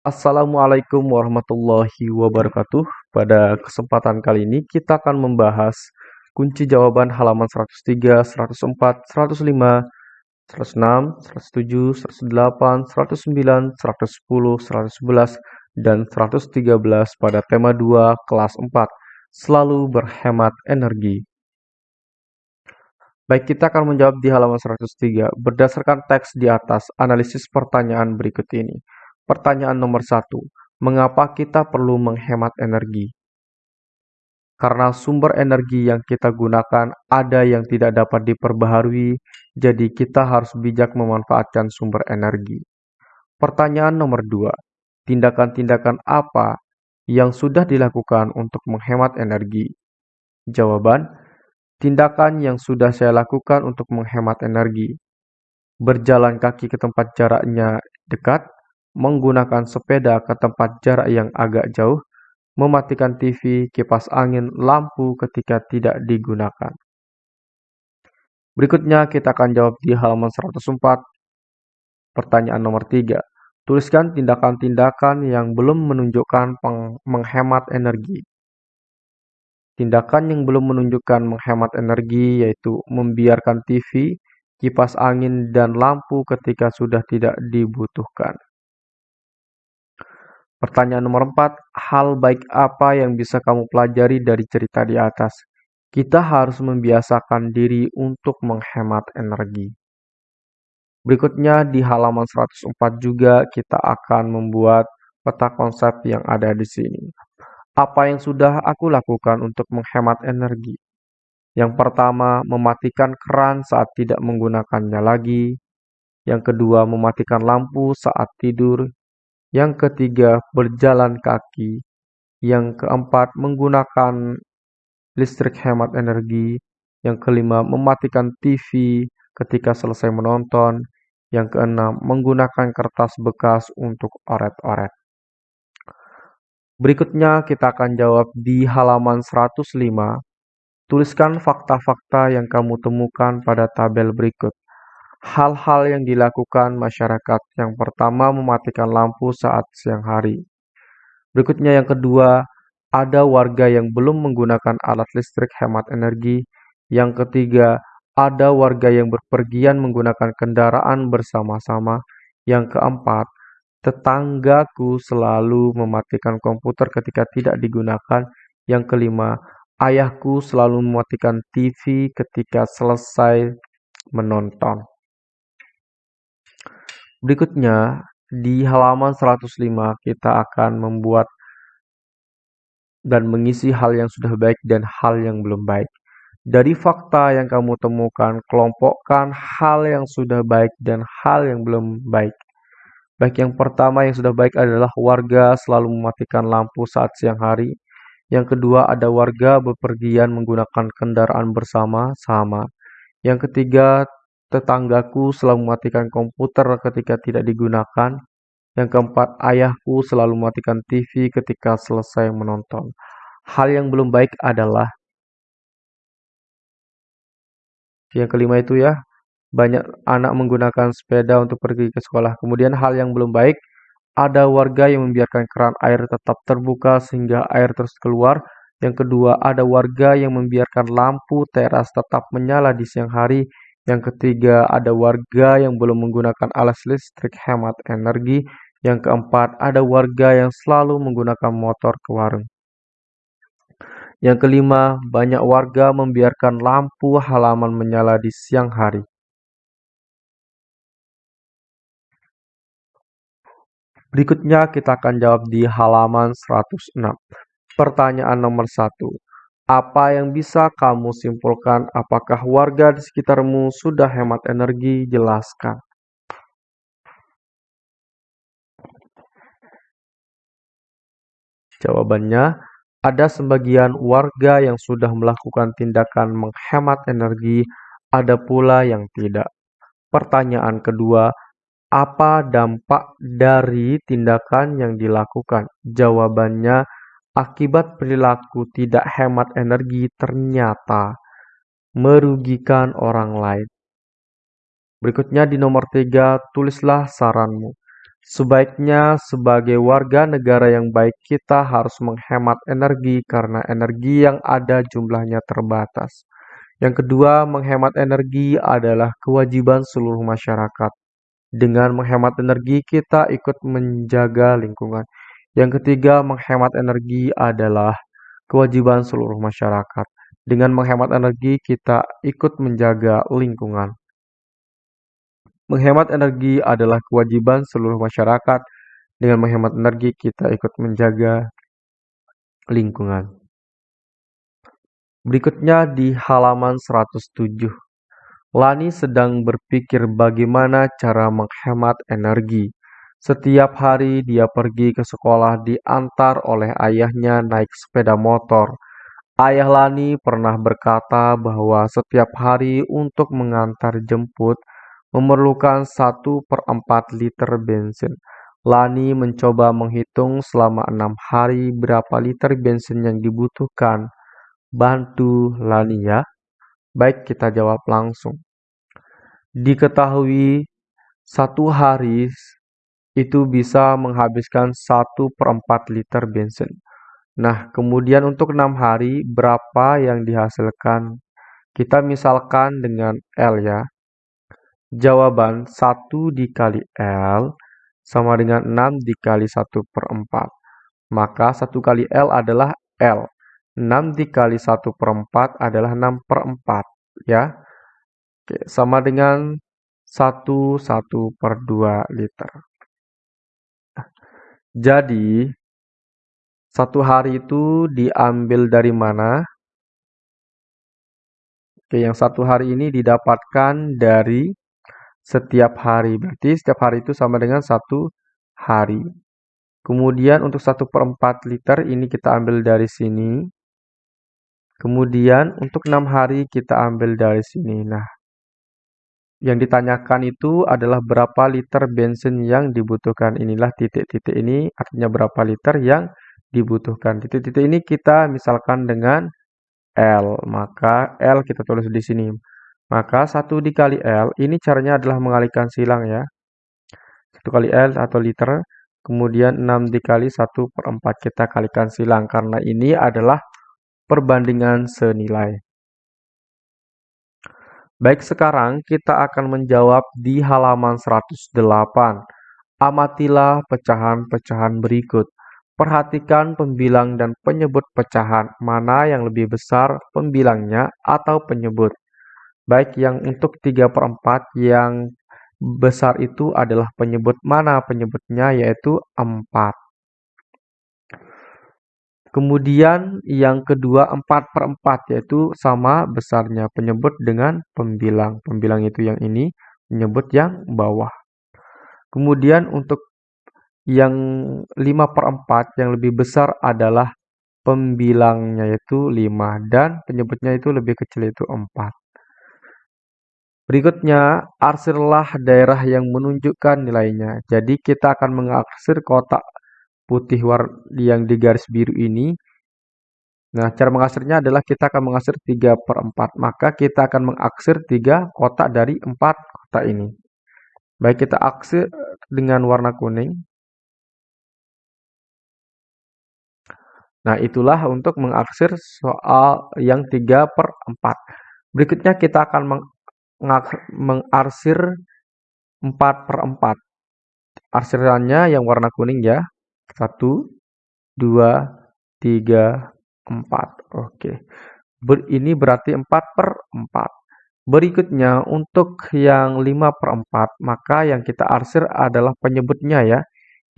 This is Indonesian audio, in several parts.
Assalamualaikum warahmatullahi wabarakatuh. Pada kesempatan kali ini kita akan membahas kunci jawaban halaman 103, 104, 105, 106, 107, 108, 109, 110, 111, dan 113 pada tema 2 kelas 4. Selalu berhemat energi. Baik, kita akan menjawab di halaman 103 berdasarkan teks di atas analisis pertanyaan berikut ini. Pertanyaan nomor satu, mengapa kita perlu menghemat energi? Karena sumber energi yang kita gunakan ada yang tidak dapat diperbaharui, jadi kita harus bijak memanfaatkan sumber energi. Pertanyaan nomor dua, tindakan-tindakan apa yang sudah dilakukan untuk menghemat energi? Jawaban, tindakan yang sudah saya lakukan untuk menghemat energi. Berjalan kaki ke tempat jaraknya dekat, menggunakan sepeda ke tempat jarak yang agak jauh, mematikan TV, kipas angin, lampu ketika tidak digunakan. Berikutnya kita akan jawab di halaman 104. Pertanyaan nomor 3. Tuliskan tindakan-tindakan yang belum menunjukkan menghemat energi. Tindakan yang belum menunjukkan menghemat energi yaitu membiarkan TV, kipas angin, dan lampu ketika sudah tidak dibutuhkan. Pertanyaan nomor 4, hal baik apa yang bisa kamu pelajari dari cerita di atas? Kita harus membiasakan diri untuk menghemat energi. Berikutnya di halaman 104 juga kita akan membuat peta konsep yang ada di sini. Apa yang sudah aku lakukan untuk menghemat energi? Yang pertama, mematikan keran saat tidak menggunakannya lagi. Yang kedua, mematikan lampu saat tidur. Yang ketiga, berjalan kaki. Yang keempat, menggunakan listrik hemat energi. Yang kelima, mematikan TV ketika selesai menonton. Yang keenam, menggunakan kertas bekas untuk oret-oret. Berikutnya kita akan jawab di halaman 105. Tuliskan fakta-fakta yang kamu temukan pada tabel berikut. Hal-hal yang dilakukan masyarakat. Yang pertama, mematikan lampu saat siang hari. Berikutnya yang kedua, ada warga yang belum menggunakan alat listrik hemat energi. Yang ketiga, ada warga yang berpergian menggunakan kendaraan bersama-sama. Yang keempat, tetanggaku selalu mematikan komputer ketika tidak digunakan. Yang kelima, ayahku selalu mematikan TV ketika selesai menonton. Berikutnya, di halaman 105 kita akan membuat dan mengisi hal yang sudah baik dan hal yang belum baik. Dari fakta yang kamu temukan, kelompokkan hal yang sudah baik dan hal yang belum baik. Baik yang pertama yang sudah baik adalah warga selalu mematikan lampu saat siang hari. Yang kedua ada warga bepergian menggunakan kendaraan bersama-sama. Yang ketiga Tetanggaku selalu mematikan komputer ketika tidak digunakan. Yang keempat, ayahku selalu mematikan TV ketika selesai menonton. Hal yang belum baik adalah yang kelima itu ya, banyak anak menggunakan sepeda untuk pergi ke sekolah. Kemudian hal yang belum baik, ada warga yang membiarkan keran air tetap terbuka sehingga air terus keluar. Yang kedua, ada warga yang membiarkan lampu teras tetap menyala di siang hari yang ketiga, ada warga yang belum menggunakan alas listrik hemat energi. Yang keempat, ada warga yang selalu menggunakan motor ke warung. Yang kelima, banyak warga membiarkan lampu halaman menyala di siang hari. Berikutnya kita akan jawab di halaman 106. Pertanyaan nomor 1. Apa yang bisa kamu simpulkan? Apakah warga di sekitarmu sudah hemat energi? Jelaskan. Jawabannya, ada sebagian warga yang sudah melakukan tindakan menghemat energi, ada pula yang tidak. Pertanyaan kedua, apa dampak dari tindakan yang dilakukan? Jawabannya, Akibat perilaku tidak hemat energi ternyata merugikan orang lain. Berikutnya di nomor tiga, tulislah saranmu. Sebaiknya sebagai warga negara yang baik kita harus menghemat energi karena energi yang ada jumlahnya terbatas. Yang kedua, menghemat energi adalah kewajiban seluruh masyarakat. Dengan menghemat energi, kita ikut menjaga lingkungan. Yang ketiga, menghemat energi adalah kewajiban seluruh masyarakat. Dengan menghemat energi, kita ikut menjaga lingkungan. Menghemat energi adalah kewajiban seluruh masyarakat. Dengan menghemat energi, kita ikut menjaga lingkungan. Berikutnya di halaman 107. Lani sedang berpikir bagaimana cara menghemat energi. Setiap hari dia pergi ke sekolah diantar oleh ayahnya naik sepeda motor. Ayah Lani pernah berkata bahwa setiap hari untuk mengantar jemput memerlukan satu per empat liter bensin. Lani mencoba menghitung selama enam hari berapa liter bensin yang dibutuhkan. Bantu Lani ya. Baik, kita jawab langsung. Diketahui satu hari itu bisa menghabiskan satu per empat liter bensin. Nah, kemudian untuk enam hari berapa yang dihasilkan? Kita misalkan dengan L ya. Jawaban 1 dikali L sama dengan 6 dikali 1 per 4. Maka 1 kali L adalah L. 6 dikali 1 per 4 adalah 6 per 4. Ya. Oke, sama dengan 1 1 per 2 liter. Jadi, satu hari itu diambil dari mana? Oke, yang satu hari ini didapatkan dari setiap hari. Berarti setiap hari itu sama dengan satu hari. Kemudian untuk 1 per 4 liter ini kita ambil dari sini. Kemudian untuk 6 hari kita ambil dari sini. Nah, yang ditanyakan itu adalah berapa liter bensin yang dibutuhkan. Inilah titik-titik ini artinya berapa liter yang dibutuhkan. Titik-titik ini kita misalkan dengan L. Maka L kita tulis di sini. Maka 1 dikali L, ini caranya adalah mengalihkan silang ya. 1 kali L atau liter, kemudian 6 dikali 1 per 4 kita kalikan silang. Karena ini adalah perbandingan senilai. Baik, sekarang kita akan menjawab di halaman 108. Amatilah pecahan-pecahan berikut. Perhatikan pembilang dan penyebut pecahan, mana yang lebih besar pembilangnya atau penyebut. Baik yang untuk 3 per 4 yang besar itu adalah penyebut mana penyebutnya yaitu 4. Kemudian yang kedua 4 per 4 yaitu sama besarnya penyebut dengan pembilang. Pembilang itu yang ini, penyebut yang bawah. Kemudian untuk yang 5 per 4 yang lebih besar adalah pembilangnya yaitu 5 dan penyebutnya itu lebih kecil itu 4. Berikutnya, arsirlah daerah yang menunjukkan nilainya. Jadi kita akan mengarsir kotak putih yang di garis biru ini. Nah, cara mengarsirnya adalah kita akan mengarsir 3 per 4. Maka kita akan mengaksir 3 kotak dari 4 kotak ini. Baik, kita aksir dengan warna kuning. Nah, itulah untuk mengaksir soal yang 3 per 4. Berikutnya kita akan mengarsir 4 per 4. Arsirannya yang warna kuning ya. 1, 2, 3, 4. Oke. Ber, ini berarti 4 per 4. Berikutnya untuk yang 5 per 4, maka yang kita arsir adalah penyebutnya ya.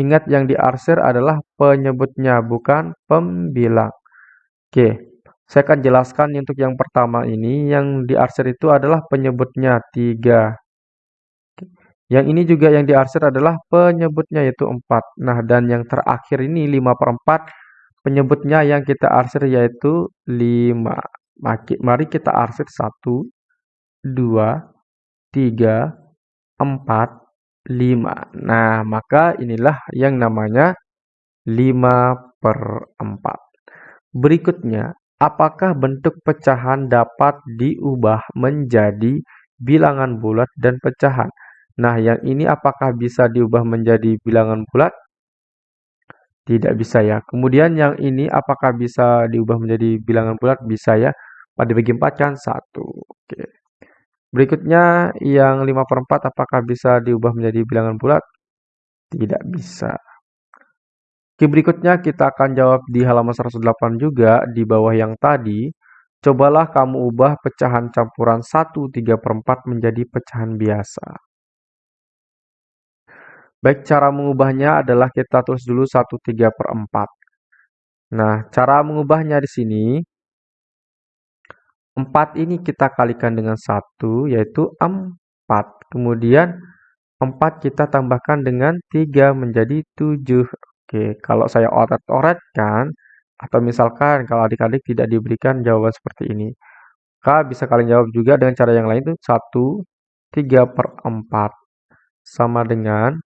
Ingat yang diarsir adalah penyebutnya, bukan pembilang. Oke. Saya akan jelaskan untuk yang pertama ini, yang diarsir itu adalah penyebutnya 3. Yang ini juga yang diarsir adalah penyebutnya yaitu 4. Nah, dan yang terakhir ini 5 per 4, penyebutnya yang kita arsir yaitu 5. Mari kita arsir 1, 2, 3, 4, 5. Nah, maka inilah yang namanya 5 per 4. Berikutnya, Apakah bentuk pecahan dapat diubah menjadi bilangan bulat dan pecahan? Nah, yang ini apakah bisa diubah menjadi bilangan bulat? Tidak bisa ya. Kemudian yang ini apakah bisa diubah menjadi bilangan bulat? Bisa ya. Pada dibagi 4 kan 1. Oke. Berikutnya yang 5 per 4 apakah bisa diubah menjadi bilangan bulat? Tidak bisa. Oke, berikutnya kita akan jawab di halaman 108 juga di bawah yang tadi. Cobalah kamu ubah pecahan campuran 1 3 per 4 menjadi pecahan biasa. Baik, cara mengubahnya adalah kita tulis dulu 1 3 per 4. Nah, cara mengubahnya di sini, 4 ini kita kalikan dengan 1, yaitu 4. Kemudian, 4 kita tambahkan dengan 3 menjadi 7. Oke, kalau saya oret-oretkan, atau misalkan kalau adik-adik tidak diberikan jawaban seperti ini, maka bisa kalian jawab juga dengan cara yang lain itu 1 3 per 4 sama dengan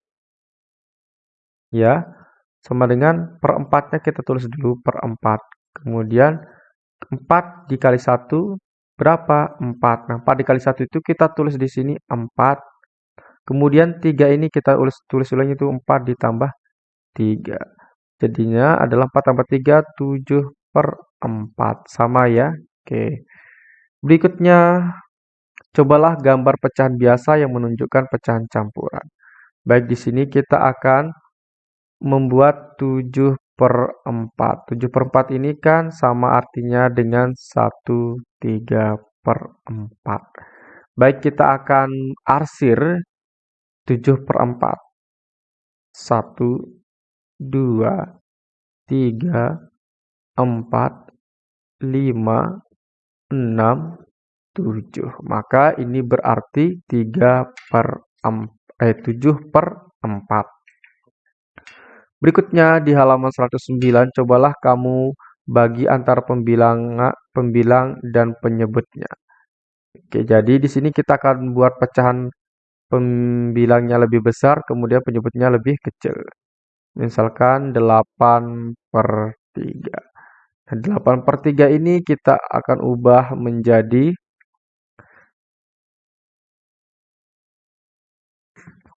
ya sama dengan perempatnya kita tulis dulu per 4 kemudian 4 dikali 1 berapa? 4 nah 4 dikali 1 itu kita tulis di sini 4 kemudian 3 ini kita tulis, tulis ulang itu 4 ditambah 3 jadinya adalah 4 tambah 3 7 per 4 sama ya oke. Berikutnya cobalah gambar pecahan biasa yang menunjukkan pecahan campuran. Baik di sini kita akan membuat 7 per 4. 7 per 4 ini kan sama artinya dengan 1 3 per 4. Baik, kita akan arsir 7 per 4. 1, 2, 3, 4, 5, 6, 7. Maka ini berarti 3 per 4, eh, 7 per 4. Berikutnya di halaman 109, cobalah kamu bagi antara pembilang, pembilang dan penyebutnya. Oke, jadi di sini kita akan buat pecahan pembilangnya lebih besar, kemudian penyebutnya lebih kecil. Misalkan 8 per 3. Nah, 8 per 3 ini kita akan ubah menjadi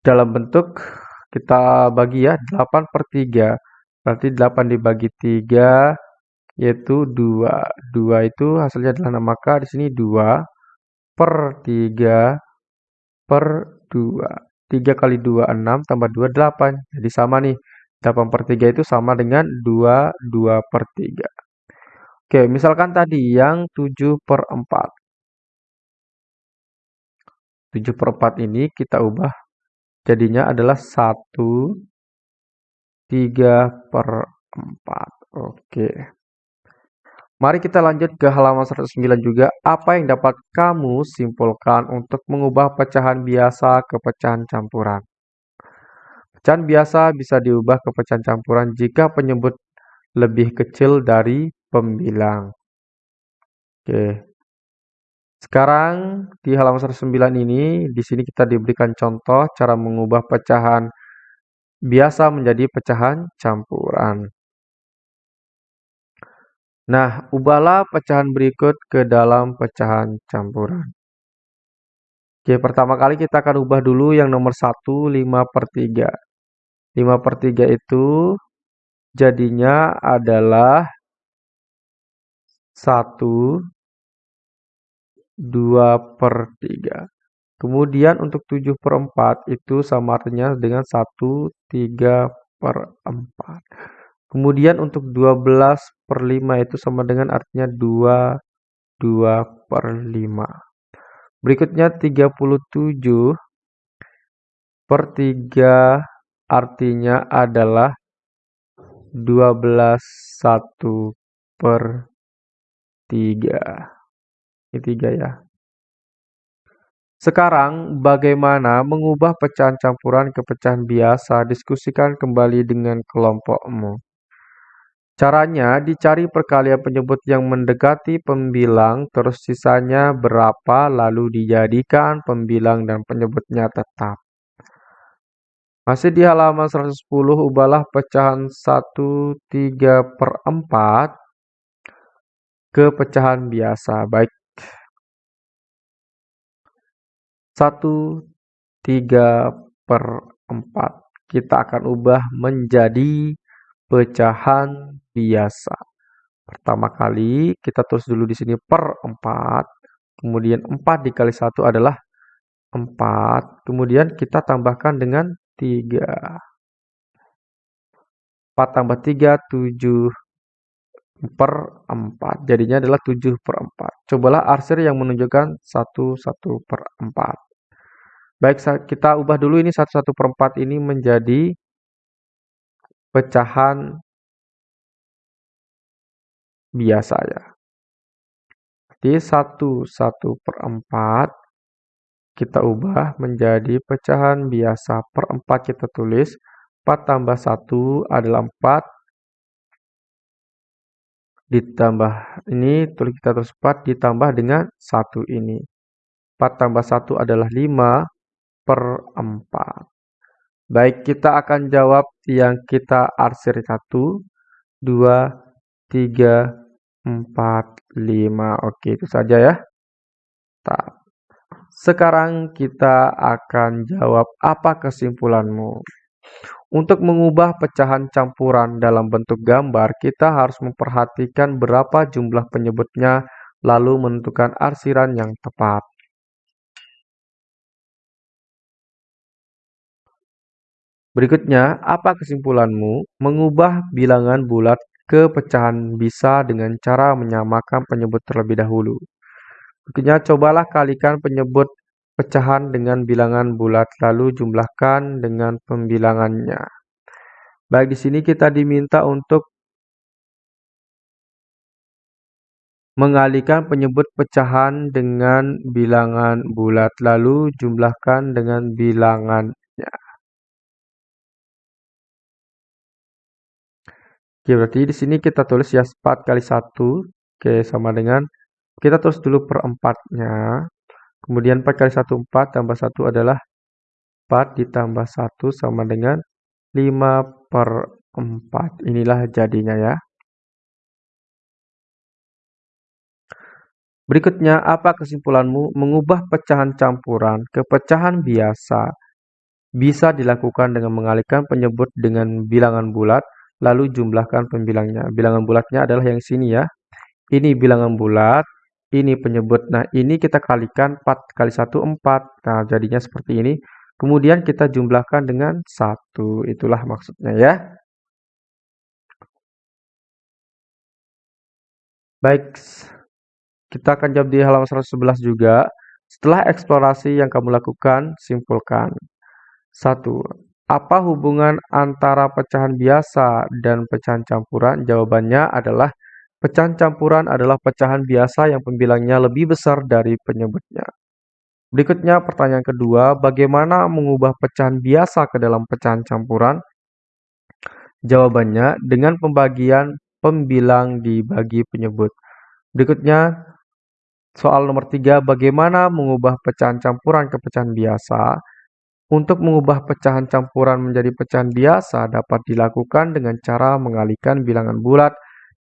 dalam bentuk kita bagi ya 8 per 3. Berarti 8 dibagi 3 yaitu 2. 2 itu hasilnya adalah 6. Maka di sini 2 per 3 per 2. 3 kali 2, 6 tambah 2, 8. Jadi sama nih. 8 per 3 itu sama dengan 2, 2 per 3. Oke, misalkan tadi yang 7 per 4. 7 per 4 ini kita ubah jadinya adalah 1 3 per 4. Oke. Mari kita lanjut ke halaman 109 juga. Apa yang dapat kamu simpulkan untuk mengubah pecahan biasa ke pecahan campuran? Pecahan biasa bisa diubah ke pecahan campuran jika penyebut lebih kecil dari pembilang. Oke. Sekarang di halaman 109 ini, di sini kita diberikan contoh cara mengubah pecahan biasa menjadi pecahan campuran. Nah, ubahlah pecahan berikut ke dalam pecahan campuran. Oke, pertama kali kita akan ubah dulu yang nomor 1, 5 per 3. 5 per 3 itu jadinya adalah 1 2 per 3. Kemudian untuk 7 per 4 itu sama artinya dengan 1 3 per 4. Kemudian untuk 12 per 5 itu sama dengan artinya 2 2 per 5. Berikutnya 37 per 3 artinya adalah 12 1 per 3. Ketiga ya. Sekarang, bagaimana mengubah pecahan campuran ke pecahan biasa? Diskusikan kembali dengan kelompokmu. Caranya, dicari perkalian penyebut yang mendekati pembilang, terus sisanya berapa, lalu dijadikan pembilang dan penyebutnya tetap. Masih di halaman 110, ubahlah pecahan 1, 3 per 4 ke pecahan biasa. Baik, 1 3 per 4. Kita akan ubah menjadi pecahan biasa. Pertama kali kita tulis dulu di sini per 4. Kemudian 4 dikali 1 adalah 4. Kemudian kita tambahkan dengan 3. 4 tambah 3, 7 per 4. Jadinya adalah 7 per 4. Cobalah arsir yang menunjukkan 1, 1 per 4. Baik, kita ubah dulu ini 1, 1 per 4 ini menjadi pecahan biasa ya. Jadi 1, 1 per 4 kita ubah menjadi pecahan biasa per 4 kita tulis. 4 tambah 1 adalah 4 ditambah ini tulis kita terus 4 ditambah dengan 1 ini. 4 tambah 1 adalah 5 per 4 baik kita akan jawab yang kita arsir 1 2 3 4 5 oke itu saja ya. Sekarang kita akan jawab apa kesimpulanmu. Untuk mengubah pecahan campuran dalam bentuk gambar, kita harus memperhatikan berapa jumlah penyebutnya, lalu menentukan arsiran yang tepat. Berikutnya, apa kesimpulanmu? Mengubah bilangan bulat ke pecahan bisa dengan cara menyamakan penyebut terlebih dahulu. Berikutnya, cobalah kalikan penyebut pecahan dengan bilangan bulat, lalu jumlahkan dengan pembilangannya. Baik, di sini kita diminta untuk mengalihkan penyebut pecahan dengan bilangan bulat, lalu jumlahkan dengan bilangannya. Oke, berarti di sini kita tulis ya 4 kali 1. Oke, sama dengan kita tulis dulu per 4-nya. Kemudian 4 kali 1, 4, tambah 1 adalah 4 ditambah 1 sama dengan 5 per 4. Inilah jadinya ya. Berikutnya, apa kesimpulanmu? Mengubah pecahan campuran ke pecahan biasa bisa dilakukan dengan mengalihkan penyebut dengan bilangan bulat, lalu jumlahkan pembilangnya. Bilangan bulatnya adalah yang sini ya. Ini bilangan bulat, ini penyebut. Nah, ini kita kalikan 4 kali 1, 4. Nah, jadinya seperti ini. Kemudian kita jumlahkan dengan 1. Itulah maksudnya ya. Baik, kita akan jawab di halaman 111 juga. Setelah eksplorasi yang kamu lakukan, simpulkan. 1. Apa hubungan antara pecahan biasa dan pecahan campuran? Jawabannya adalah Pecahan campuran adalah pecahan biasa yang pembilangnya lebih besar dari penyebutnya. Berikutnya pertanyaan kedua, bagaimana mengubah pecahan biasa ke dalam pecahan campuran? Jawabannya dengan pembagian pembilang dibagi penyebut. Berikutnya soal nomor tiga, bagaimana mengubah pecahan campuran ke pecahan biasa? Untuk mengubah pecahan campuran menjadi pecahan biasa dapat dilakukan dengan cara mengalihkan bilangan bulat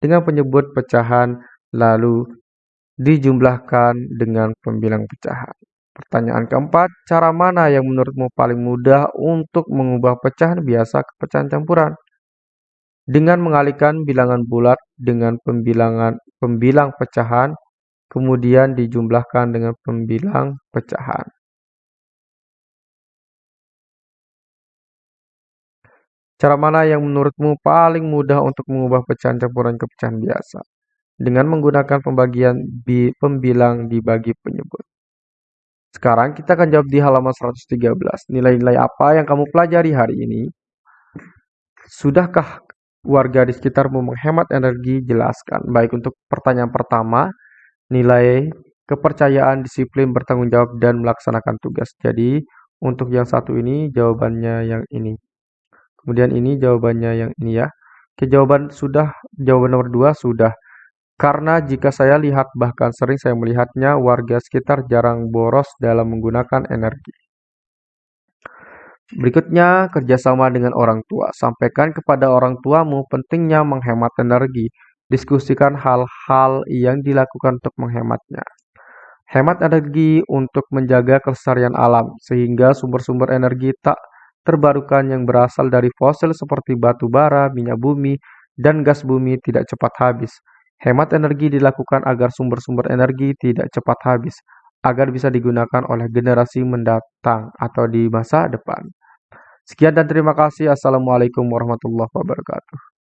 dengan penyebut pecahan lalu dijumlahkan dengan pembilang pecahan. Pertanyaan keempat, cara mana yang menurutmu paling mudah untuk mengubah pecahan biasa ke pecahan campuran? Dengan mengalihkan bilangan bulat dengan pembilangan pembilang pecahan, kemudian dijumlahkan dengan pembilang pecahan. Cara mana yang menurutmu paling mudah untuk mengubah pecahan campuran ke pecahan biasa? Dengan menggunakan pembagian bi pembilang dibagi penyebut. Sekarang kita akan jawab di halaman 113. Nilai-nilai apa yang kamu pelajari hari ini? Sudahkah warga di sekitarmu menghemat energi? Jelaskan. Baik, untuk pertanyaan pertama, nilai kepercayaan, disiplin, bertanggung jawab, dan melaksanakan tugas. Jadi, untuk yang satu ini, jawabannya yang ini. Kemudian ini jawabannya yang ini ya. Oke, jawaban sudah, jawaban nomor 2 sudah. Karena jika saya lihat bahkan sering saya melihatnya warga sekitar jarang boros dalam menggunakan energi. Berikutnya, kerjasama dengan orang tua. Sampaikan kepada orang tuamu pentingnya menghemat energi. Diskusikan hal-hal yang dilakukan untuk menghematnya. Hemat energi untuk menjaga kelestarian alam, sehingga sumber-sumber energi tak terbarukan yang berasal dari fosil seperti batu bara, minyak bumi, dan gas bumi tidak cepat habis. Hemat energi dilakukan agar sumber-sumber energi tidak cepat habis, agar bisa digunakan oleh generasi mendatang atau di masa depan. Sekian dan terima kasih. Assalamualaikum warahmatullahi wabarakatuh.